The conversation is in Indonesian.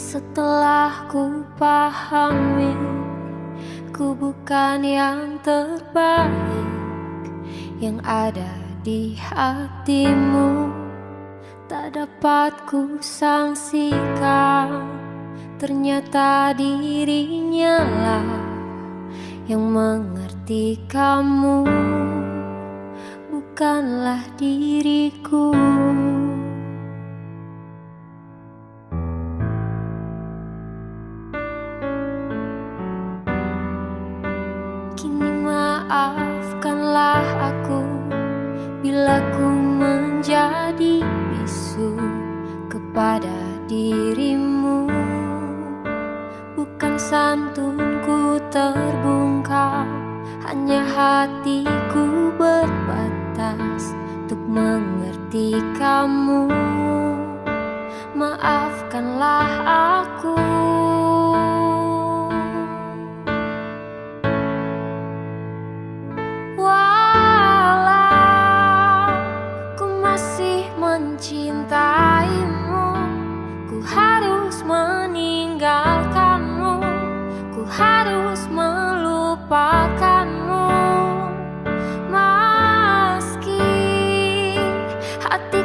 Setelah ku pahami Ku bukan yang terbaik Yang ada di hatimu. Tak dapat ku sangsikan Ternyata dirinya lah Yang mengerti kamu. Bukanlah diriku. Kini maafkanlah aku Bila ku menjadi bisu kepada dirimu. Bukan santunku terbungkam Hanya hatiku berbatas Untuk mengerti kamu masih mencintaimu. Ku harus meninggalkanmu. Ku harus melupakanmu. Meski hati